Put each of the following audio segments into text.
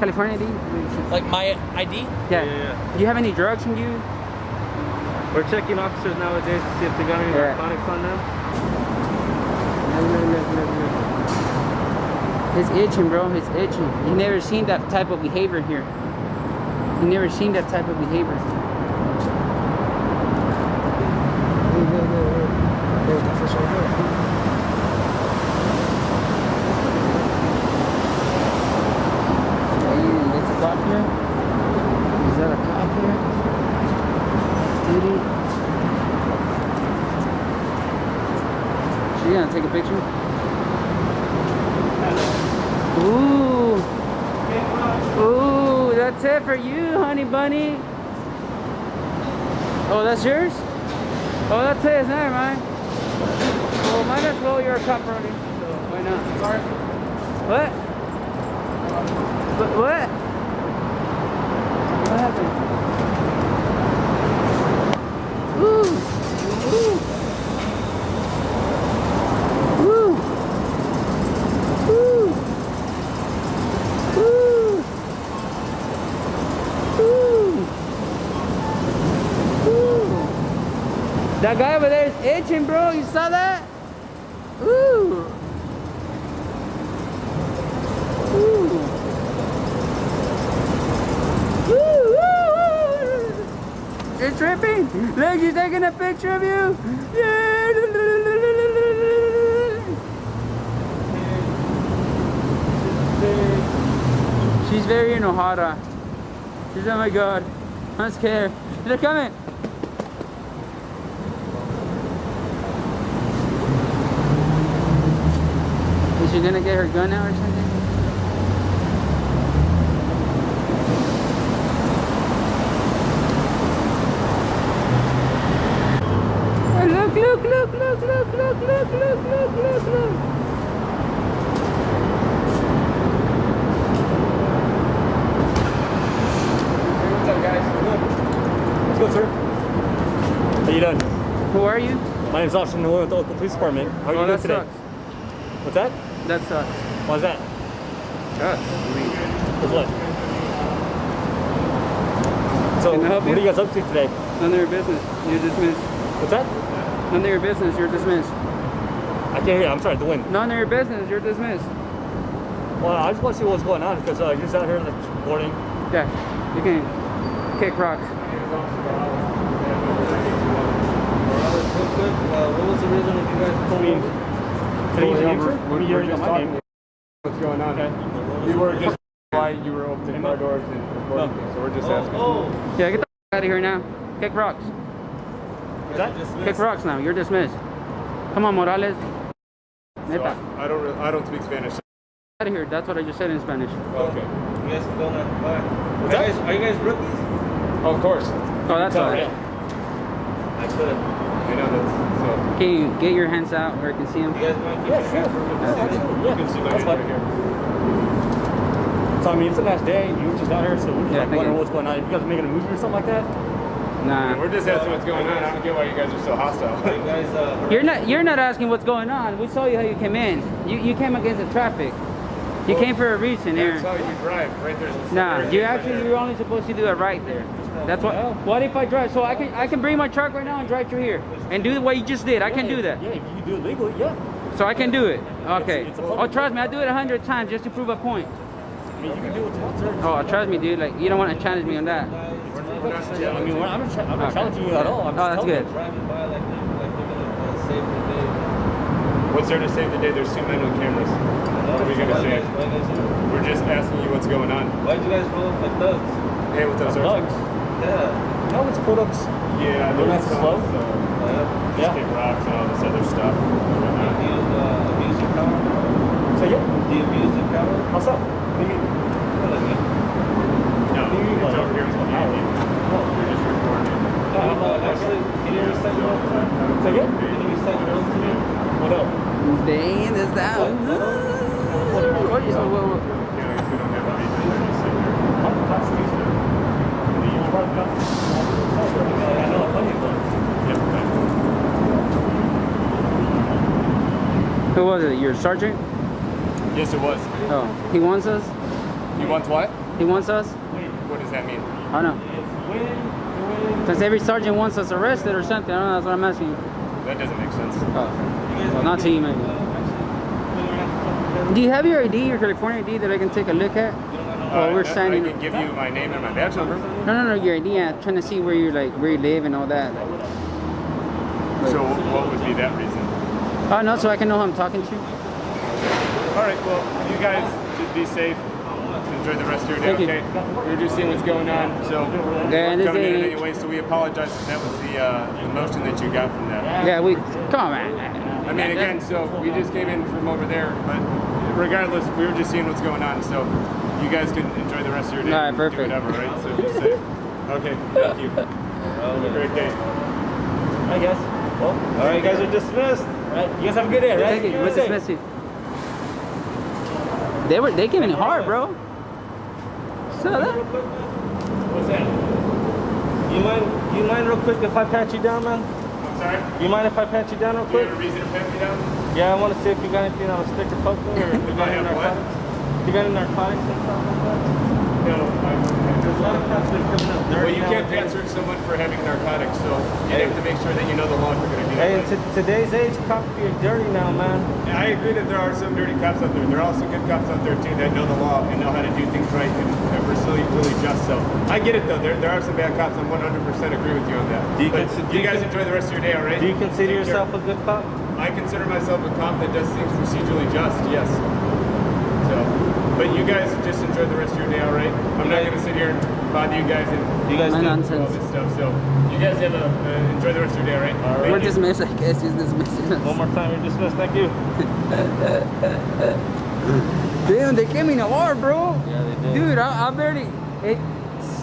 California ID? Like my ID? Yeah. Yeah, yeah. Do you have any drugs on you? We're checking officers nowadays to see if they got any Yeah. narcotics on them. It's itching, bro. It's itching. You never seen that type of behavior here. You never seen that type of behavior. Hey, It's a cop here. Is that a cop here? Duty. She gonna take a picture? Ooh. Ooh, that's it for you, honey bunny. Oh, that's yours? Oh, that's his. Never mind. Well, might as well. You're a cop already. So why not? Sorry. What? What? What? What happened? Ooh. Ooh. Ooh. Ooh. Ooh. Ooh. Ooh. That guy over there is bro. You saw that? Ooh, ooh, ooh. You're tripping? Look, she's taking a picture of you. Yeah. She's very in Ohara. She's, oh my god. I'm scared. They're coming. She gonna get her gun out or something? Oh, look, look, look, look, look, look, look, look, look, look, look. What's up, guys? Let's go, sir. How you doing? Who are you? My name's Austin Noel with the local police department. How are oh, you that doing today? sucks. What's that? That sucks. Why's that? Sucks. What's what? So, Can I help what you? are you guys up to today? None of your business. You're dismissed. What's that? None of your business. You're dismissed. I can't hear you. I'm sorry, the wind. None of your business. You're dismissed. Well, I just want to see what's going on because uh, you're just out here like boarding. Yeah. You can kick rocks. what was the reason you guys I pulling mean, over? today Well, you answer? we're- we're- You already just talking. What's going on? Okay. We were just why you were opening car doors and recording things, so we're just oh, asking. Oh, Yeah, get the out of here now. Kick rocks. What's that? Kick rocks now. You're dismissed. Come on, Morales. So Neta. I, I don't re- I don't speak Spanish. Out of here. That's what I just said in Spanish. Okay. you guys can go now. Bye. Are you guys, are you guys rookies? Oh, of course. Oh, that's Tell all. I could. You know that's so. Can you get your hands out where I can see them? You guys mind Yeah, keeping sure. your Yeah. You can see my That's name fine. right here. So I mean, it's a nice day. You were just out here, so we're just Yeah, like wondering you. what's going on. If you guys are making a movie or something like that, Nah. We're just asking what's going on. I don't get why you guys are so hostile. Are you guys, uh, You're not. You're not asking what's going on. We saw you how you came in. You you came against the traffic. You came for a reason, That's how you drive. Right there's. Nah, there's- you actually you're only supposed to do it right there. That's what. What if I drive? So I can I can bring my truck right now and drive through here and do what you just did. I can do that. Yeah, if you do it legally, yeah. So I can do it. Okay. it's a Oh, trust me, I do it a hundred times just to prove a point. I mean, you can do what you. Oh, trust me, dude. Like you don't want to challenge me on that. Yeah, I mean, I'm not, I'm not Okay. challenging you at all. I'm Oh, just that's good. you. driving by like, like you're gonna uh, save the day? What's there to save the day? There's two men with cameras. What are we gonna Why say? you guys- why you guys- We're just asking you what's going on. Why'd you guys roll up like thugs? Hey, what's up, sir? Bugs. Yeah. No, it's products. Yeah, They're not some, slow? so Uh, just Yeah. kick rocks and all this other stuff. do you uh, abuse your power? So yeah, Do you abuse your power? how's up? What do you mean? What do you mean? No, it's over here. It's what you You're just recording. Can you, uh, actually, can you recite your own to me? So yeah, Can you recite your own to me? what else? Dang, this down. What is- what- what- Yeah, I guess we don't have a reason to just sit there. I'm the Constitution. You brought the Constitution. I know plenty of those. Yep, thanks. Who was it? Your sergeant? Yes, it was. Oh, he wants us. He wants what? He wants us? What does that mean? I don't know. Because every sergeant wants us arrested or something. I don't know. That's what I'm asking. That doesn't make sense. Oh. Well, not to you, maybe. Do you have your ID, your California ID, that I can take a look at? Oh, we're Uh, signing. I can give you my name and my badge number. No, no, no, your ID. I'm trying to see where you're like, where you live and all that. So what would be that reason? Oh no, so I can know who I'm talking to. All right, well, you guys just be safe. Enjoy the rest of your day, Thank you. okay? We're just seeing what's going on, so Yeah, we're coming in anyway, so we apologize if that was the, uh, the motion that you got from that. Yeah, we. Come on, man. I mean, again, so we just came in from over there, but regardless, we were just seeing what's going on, so you guys can enjoy the rest of your day. All right, perfect. Do whatever, right? So be safe. Okay, thank you. Have a great day. I guess. Well, all right, you guys are dismissed. Right, you guys have a good day, right? Thank you. What's Stay this message? They were they giving it hard, bro. So that. What's that? You mind? You mind real quick if I pat you down, man? I'm sorry? You mind if I pat you down real Do you quick? have a reason to pat me down? Yeah, I want to see if you got anything on a sticker poke or if you got any narcotics. You got any narcotics and stuff like that? I- There's a lot of cops that are coming up Well, you can't answer someone for having narcotics, so you Hey. have to make sure that you know the law if you're going to do Hey, in today's age, cops are dirty now, man. And I agree that there are some dirty cops out there. There are also good cops out there too that know the law and know how to do things right and, we're really, really just. So I get it though. There, there are some bad cops. I'm 100% agree with you on that. Do you do you guys enjoy the rest of your day, all right? Do you consider Take care. yourself a good cop? I consider myself a cop that does things procedurally just. Yes. So, but you guys just enjoy the rest of your day, all right? I'm not going to sit here and bother you guys and You guys do? do all this stuff. So you guys have a uh, enjoy the rest of your day, all right? All right. Thank We're you. dismissed, I guess. Just dismissed. One more time, you're dismissed. Thank you. Damn, they came in an R, bro. Yeah, they did. Dude, I, I barely, it,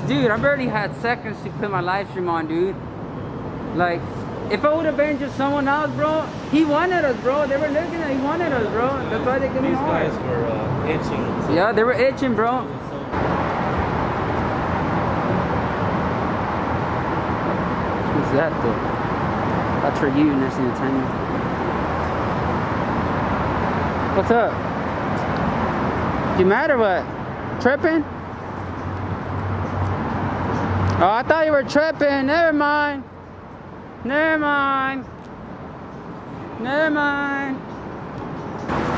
dude, I barely had seconds to put my live stream on, dude. Like, if I would have been just someone else, bro, he wanted us, bro. They were looking at, he wanted us, bro. That's why they gave me These an guys R. were uh, itching. Yeah, they were itching, bro. Who's that, though? That's for you, next thing to. What's up? You mad or what? Tripping? Oh, I thought you were tripping. Never mind. Never mind. Never mind.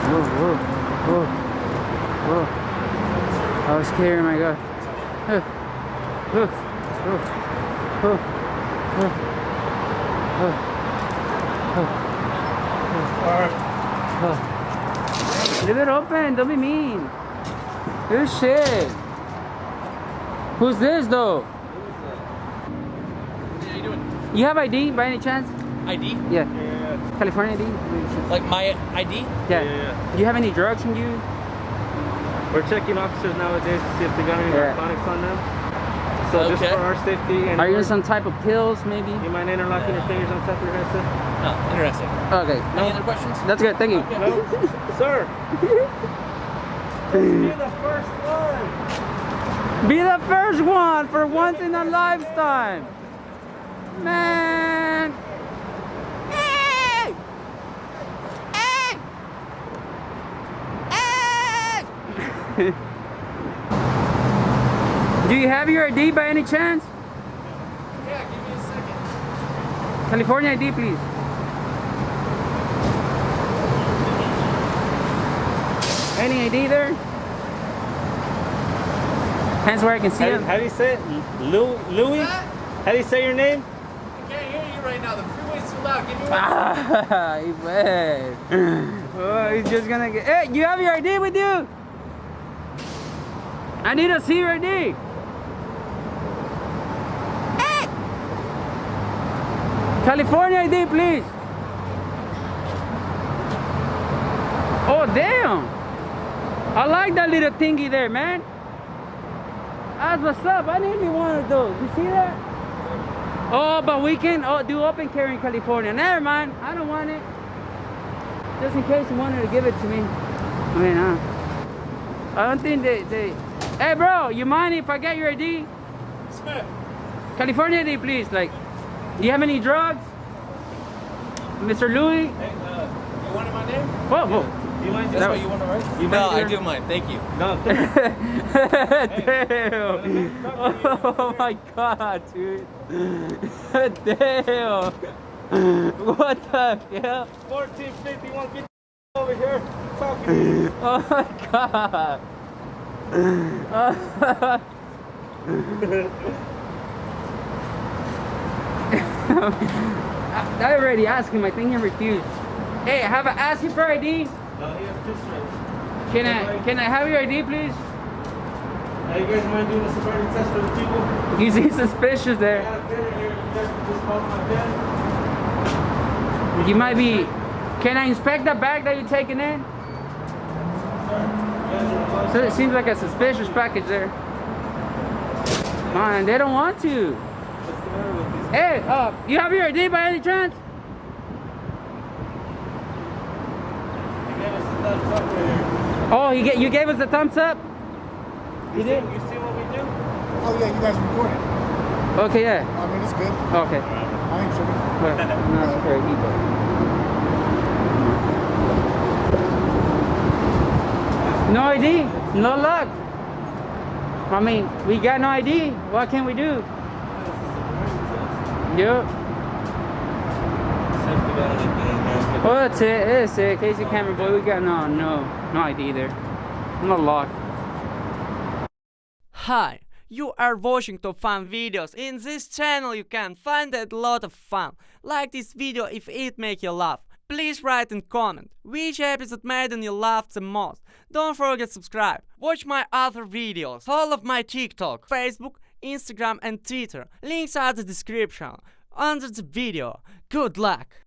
Whoa, whoa, whoa, whoa. I was scared, my God. Huh. Huh. Huh. Huh. Huh. Huh. All right. Leave it open. Don't be mean. Good shit. Who's this though? How you have ID by any chance? ID? Yeah. Yeah, California ID? Like my ID? Yeah. yeah, yeah. Do you have any drugs on you? We're checking officers nowadays to see if they got any Yeah. narcotics on them. So just for our safety and Are you on some type of pills, maybe? you mind interlocking your fingers on top of your head, sir? No, interesting. Okay. Any other questions? That's good. Thank you. No, sir. You're the first one. Be the first one for once in a lifetime. Man. Hey! Hey! Hey! Do you have your ID by any chance? Yeah, give me a second. California ID, please. Any ID there? Hands where I can see How, do- it. how do you say it? Lou, Louis? How do you say your name? I can't hear you right now. The freeway's too loud. Give me one. Ah, he. Oh, he's just gonna get. Hey, you have your ID with you? I need to see your ID. Hey! California ID, please. Oh, damn. I like that little thingy there, man. That's what's up. I need me one of those. You see that? Oh, but we can oh, do open carry in California. Never mind. I don't want it. Just in case you wanted to give it to me. I mean, uh, I don't think they, they... Hey, bro, you mind if I get your ID? Smith. California ID, please. Like, do you have any drugs? Mr. Louis? Hey, uh, you wanted my name? Whoa, whoa. You mind That just was- you want to write? You No, I do mind. Thank you. No, Damn. Oh my god, dude. Damn. What the hell? 1451, get over here. Talking to you. Oh my god. I I already asked him. I think he refused. Hey, have I asked you for ID? No, he has two strikes. Can I can I have your ID, please? Now, you guys mind doing a sobriety test for the people? He's, he's suspicious there. got a pen in here. You guys can just call my pen. You might be. Can I inspect the bag that you're taking in? Sir, you guys are allowed So it seems like a suspicious package there. Man, they don't want to. What's the matter with these? Hey, uh, you have your ID by any chance? You gave us a thumbs up right here. Oh, you get you gave us the thumbs up. You did? You see what we do? Oh yeah, you guys recorded. Okay, yeah. I mean, it's good. Okay. I ain't tripping. Well, no, it's very easy. No ID, no luck. I mean, we got no ID. What can we do? Yep. Oh, that's it. That's it. Casey Cameron, boy, we got no, no, no ID there. No lock. Hi, you are watching top fun videos. In this channel you can find a lot of fun. Like this video if it make you laugh. Please write and comment which episode made you laugh the most. Don't forget subscribe. Watch my other videos. all of my TikTok, Facebook, Instagram and Twitter. Links are the description under the video. Good luck!